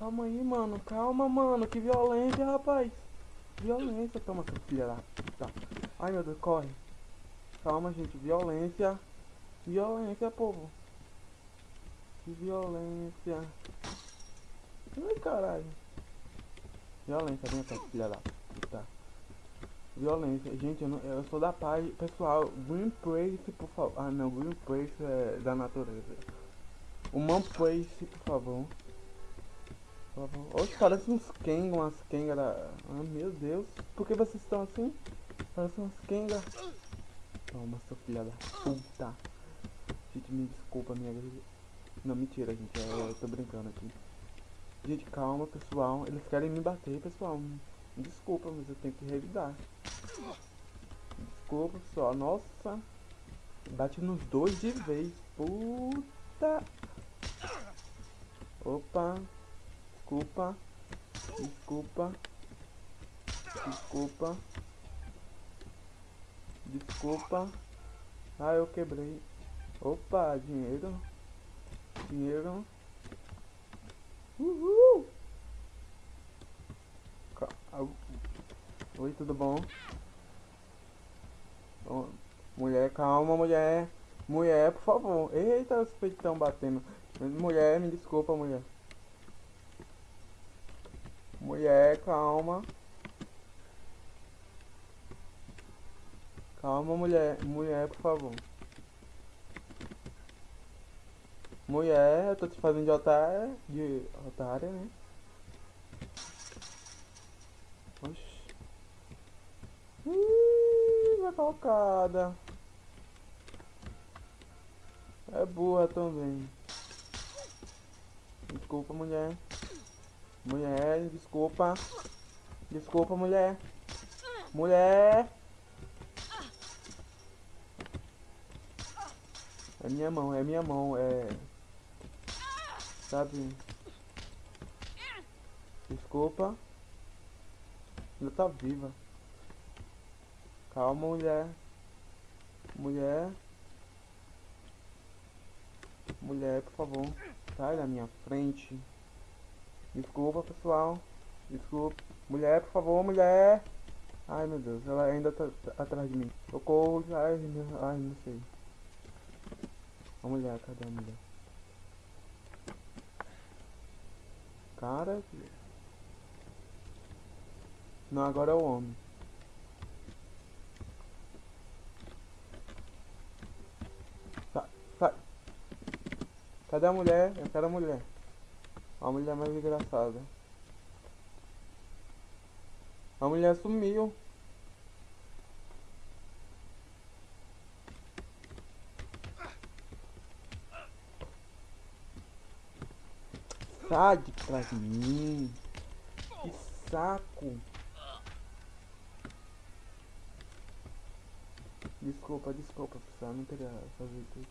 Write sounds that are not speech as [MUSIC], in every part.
Calma aí, mano. Calma, mano. Que violência, rapaz. Violência. Toma, seu filho da puta. Ai, meu Deus, corre. Calma, gente. Violência. Violência, povo. Que violência. Ai, caralho. Violência, vem cá, filha da puta. Violência. Gente, eu, não, eu sou da paz. Pessoal, Green Place, por favor. Ah, não. Green Place é da natureza. Human Place, por favor. Oxe, parece uns Kenga, umas Kenga da... Ah, meu Deus. Por que vocês estão assim? Parece umas Kenga. Toma, seu filha da puta. Gente, me desculpa, minha... Não, mentira, gente. Eu, eu tô brincando aqui. Gente, calma, pessoal. Eles querem me bater, pessoal. Desculpa, mas eu tenho que revidar. Desculpa, pessoal. Nossa. Bate nos dois de vez. Puta. Opa. Desculpa. Desculpa. Desculpa. Desculpa. Ah, eu quebrei. Opa, dinheiro. Dinheiro. Uhul! Oi, tudo bom? Mulher, calma, mulher. Mulher, por favor. Eita, os peitão batendo. Mulher, me desculpa, mulher. Mulher, calma. Calma, mulher. Mulher, por favor. Mulher, eu tô te fazendo de otária, de otária, né? Oxi. Ih, vai calcada. É burra também. Desculpa, mulher. Mulher, desculpa. Desculpa, mulher. Mulher. É minha mão, é minha mão, é... Sabe? Desculpa. Ainda tá viva. Calma, mulher. Mulher. Mulher, por favor. Sai da minha frente. Desculpa, pessoal. Desculpa. Mulher, por favor, mulher. Ai, meu Deus. Ela ainda tá, tá atrás de mim. Socorro. Ai, ai, não sei. A mulher, cadê a mulher? Cara. Não, agora é o homem. Sai, sai. Cadê a mulher? Eu quero a mulher. A mulher mais engraçada. A mulher sumiu. Sai de trás de mim. Que saco. Desculpa, desculpa, pessoal. Não queria fazer tudo.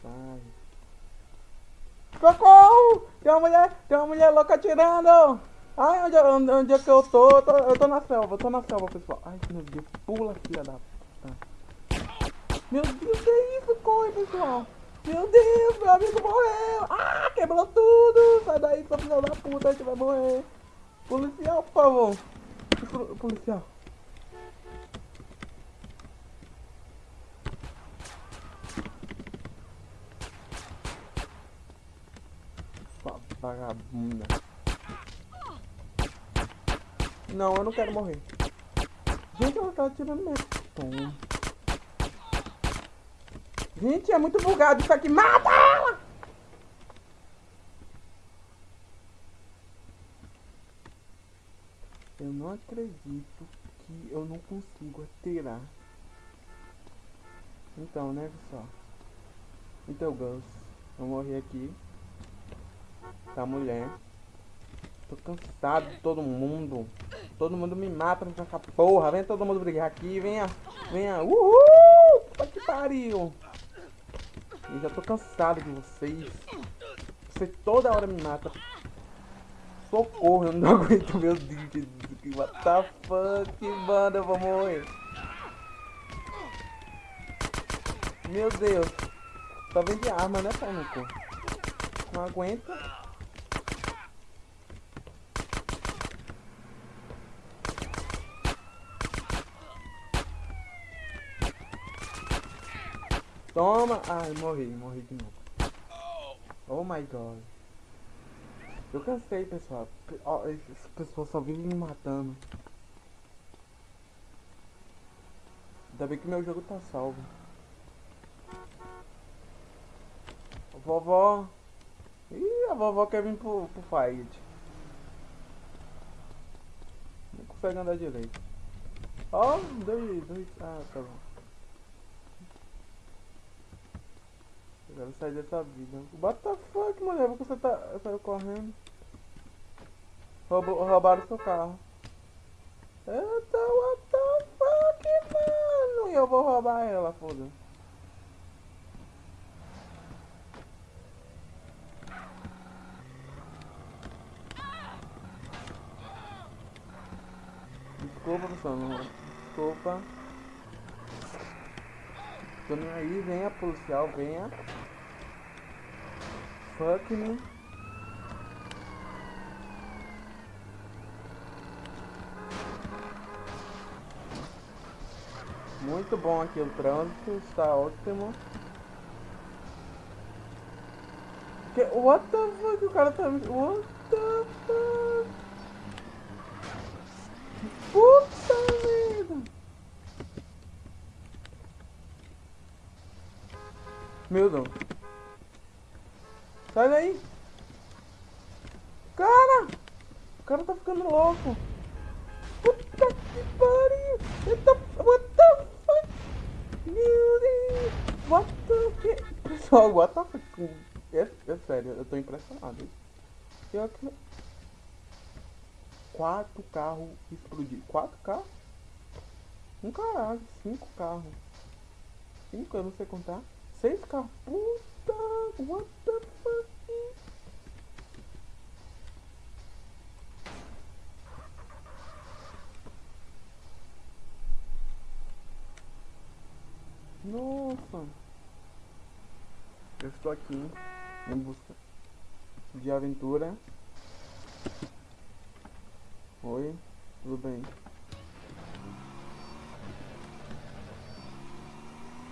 Sai. Socorro! Tem uma mulher, tem uma mulher louca atirando! Ai, onde, onde, onde é que eu tô? Eu, tô? eu tô na selva, eu tô na selva, pessoal. Ai, meu Deus, pula, filha da puta. Meu Deus, que isso? Corre, pessoal. Meu Deus, meu amigo morreu! Ah, quebrou tudo! Sai daí, seu filho da puta, a gente vai morrer! Policial, por favor! Policial! Vagabunda! Não, eu não quero morrer! Gente, ela tá tirando meu tom. Gente, é muito bugado isso aqui. Mata ela! Eu não acredito que eu não consigo atirar. Então, né, pessoal? Então, Gus, eu morri aqui. Tá, mulher. Tô cansado de todo mundo. Todo mundo me mata nessa porra. Vem todo mundo brigar aqui. Venha, venha. Uhul! Que pariu. Eu já tô cansado de vocês. Você toda hora me mata. Socorro, eu não [LAUGHS] aguento meu Deus. What the fuck, mano, eu vou morrer. Meu Deus. Só vem de arma, né, Pânico? Não aguenta. Toma! Ai, morri, morri de novo. Oh my god. Eu cansei, pessoal. Ó, Essas pessoas só vivem me matando. Ainda bem que meu jogo tá salvo. Vovó. Ih, a vovó quer vir pro, pro fight. Não consegue andar direito. Ó, dois, dois. Ah, tá bom. Eu quero sair dessa vida. What the fuck, mulher? Por que você tá saiu correndo? Roubou, roubaram seu carro. Eita, what the fuck, mano? E eu vou roubar ela, foda. Desculpa, pessoal. Não... Desculpa. Tô nem aí, venha policial, venha. Me. Muito bom aqui o trânsito, está ótimo. Que, what the fuck, o cara tá... What the fuck? Puta merda! Meu Deus. Sai daí! Cara! O cara tá ficando louco! Puta que pariu! Eita, what the fuck? Meu Deus! What the que? Pessoal, what the fuck? É, é sério, eu tô impressionado. Pior que... Quatro carros explodiram. Quatro carros? Um caralho, cinco carros. Cinco, eu não sei contar. Seis carros. Puta, what the fuck? Nossa. Eu estou aqui em busca de aventura. Oi, tudo bem?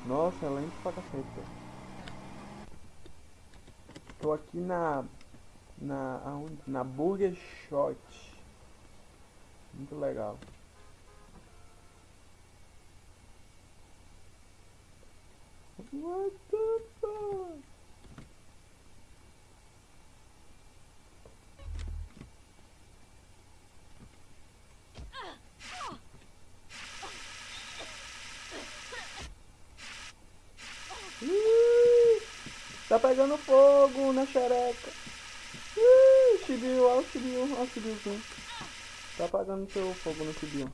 Nossa, é lento pra cacete. Tô aqui na. Na. Aonde? Na Burger Shot. Muito legal. What the fuck? Ih, Tá pegando fogo na xereca. Ih, Chibiu, olha o Chibiu, olha o Chibiuzinho. Tá apagando seu fogo no Chibiu.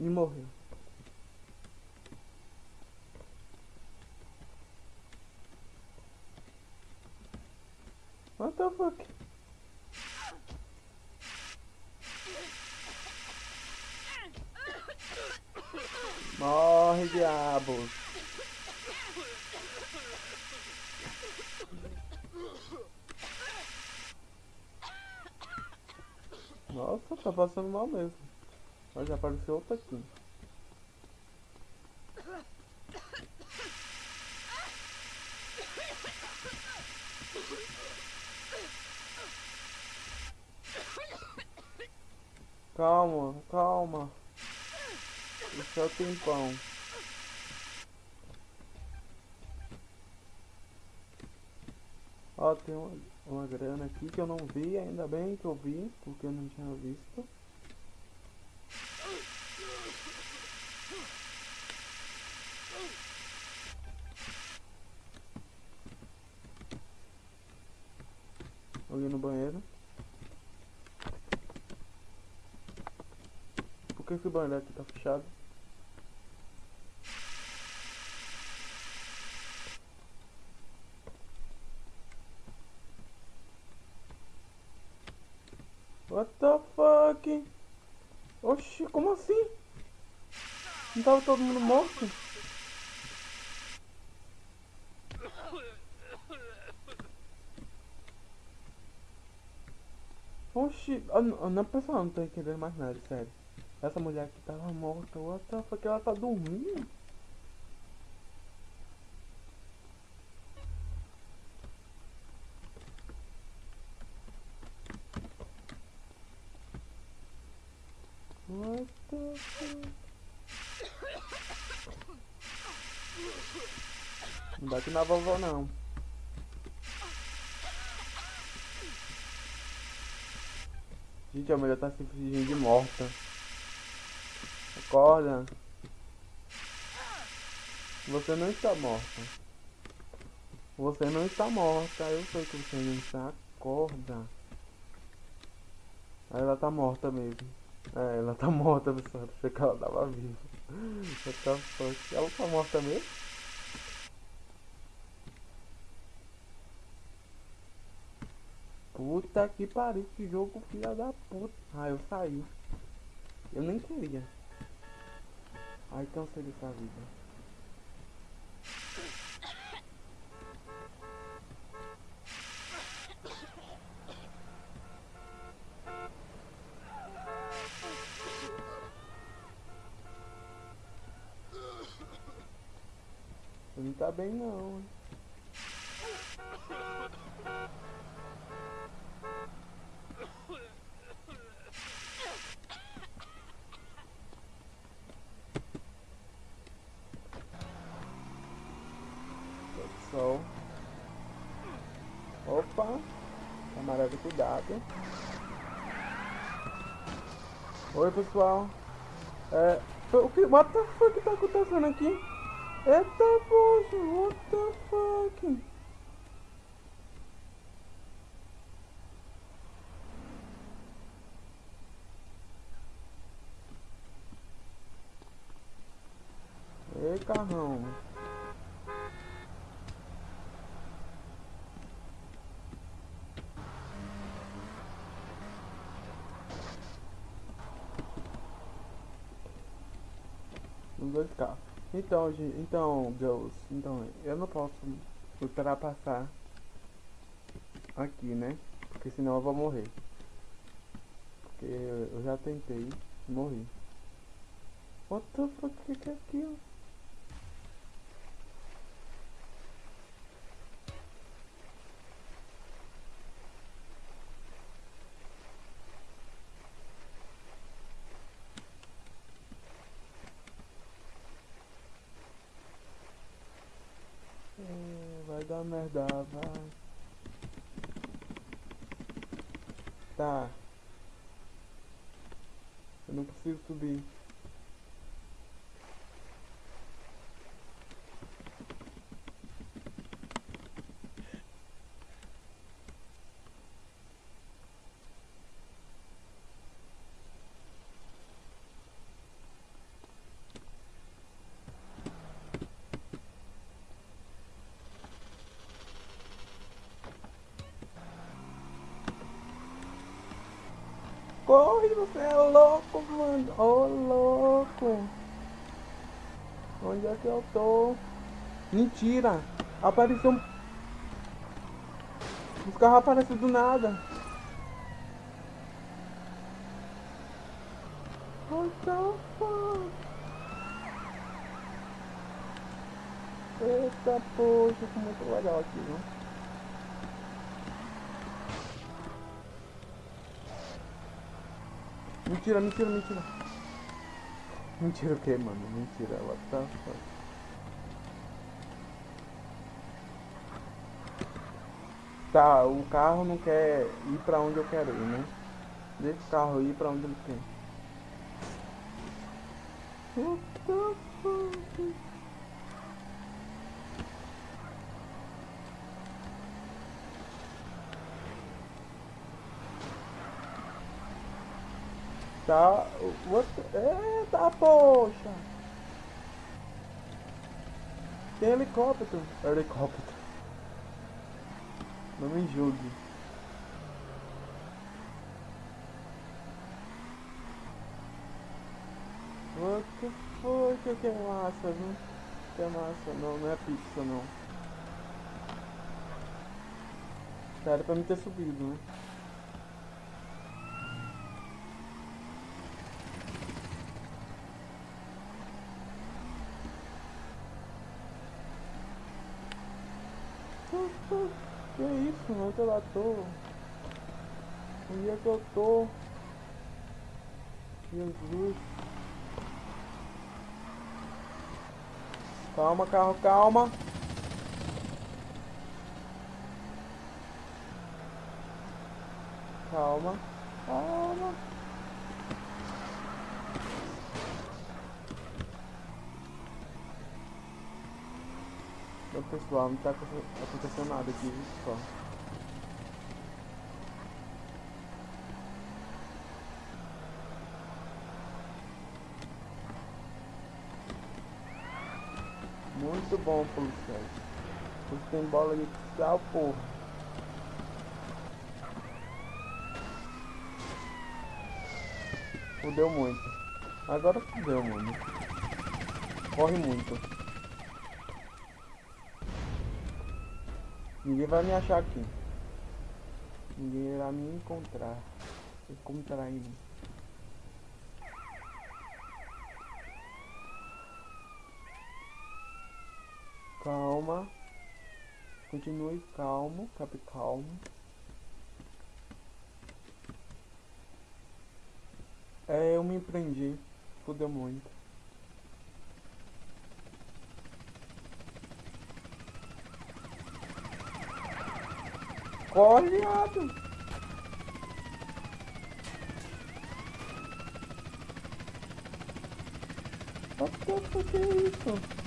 E morreu. What the fuck? Morre, diabos. Nossa, tá passando mal mesmo. Mas já apareceu outra aqui. Calma, calma. Isso é o tempão. Ó, tem uma, uma grana aqui que eu não vi, ainda bem que eu vi, porque eu não tinha visto. Alguém no banheiro. Por que esse banheiro aqui tá fechado? What the fuck? Oxi, como assim? Não tava todo mundo morto? Oxi, ah, não, não, pessoal, não tô entendendo mais nada, sério. Essa mulher aqui tava morta. What the fuck? Ela tá dormindo? What the fuck? Não bate na vovó não. Gente, a mulher tá de morta. Acorda. Você não está morta. Você não está morta. Eu sei que você não está. Acorda. Ela tá morta mesmo. É, ela tá morta, pessoal. Achei que ela tava viva. Ela tá morta mesmo? Puta que pariu, que jogo filha da puta. Ah, eu saí. Eu nem queria. Ai, cansei dessa vida. Não bem não, hein? Sol. Opa! Camarada, cuidado. Oi, pessoal. É... O que... What the fuck tá acontecendo aqui? Eita, poxa! What the fuck? Ei, carrão. Os dois carros. Então, gente, então, Deus, então, eu não posso esperar passar aqui, né? Porque senão eu vou morrer. Porque eu já tentei morri. What the fuck, que é aquilo? Merda, vai. Tá. Eu não consigo subir. Corre, você é louco, mano. Ô, louco. Onde é que eu tô? Mentira. Apareceu... um- Os carros aparecem do nada. What the fuck? Eita, poxa, ficou muito legal aqui, viu? Mentira, mentira, mentira. Mentira o que, mano? Mentira, what the fuck? Tá, o carro não quer ir pra onde eu quero ir, né? Deixa o carro ir pra onde ele quer. What the fuck? Tá, the... Eita, poxa! Tem helicóptero. Helicóptero. Não me julgue. What the fuck? Que é massa, viu? Que é massa. Não, não é pizza, não. Era pra mim ter subido, né? Nossa, que isso, onde eu tô? Onde é que eu tô? Jesus. Calma, carro, calma. Calma, calma. Então, pessoal, não tá acontecendo nada aqui, só. Muito bom, policiais. Você tem bola de cristal, porra. Fudeu muito. Agora fudeu, mano. Corre muito. Ninguém vai me achar aqui. Ninguém irá me encontrar. Encontrar-me. Calma. Continue calmo, cap calmo. É, eu me empreendi. Fudeu muito. Corre, viado! What the fuck é isso?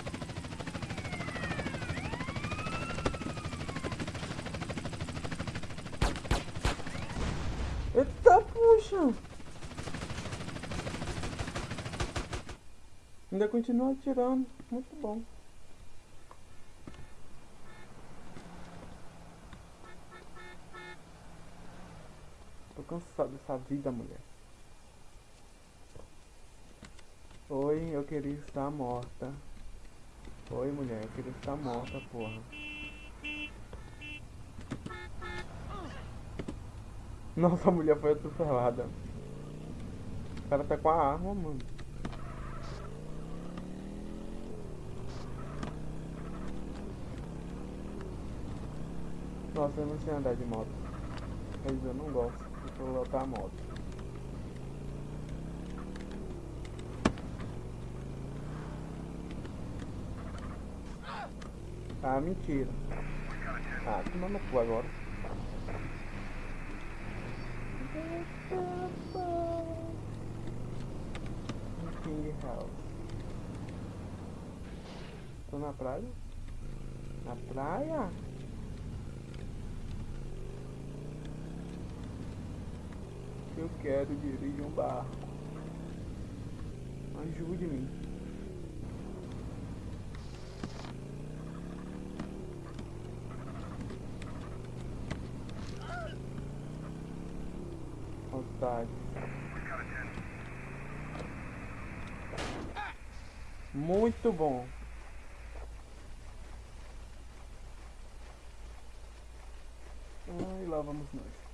Ainda continua atirando. Muito bom. Tô cansado dessa vida, mulher. Oi, eu queria estar morta. Oi, mulher, eu queria estar morta, porra. Nossa, a mulher foi atropelada. O cara tá com a arma, mano. Nossa, eu não sei andar de moto. Mas eu não gosto de pilotar a moto. Ah, mentira. Ah, no cu agora. King House. Tô na praia? Na praia? Eu quero dirigir um barco. Ajude-me. Vontade. Muito bom. Ai, lá vamos nós.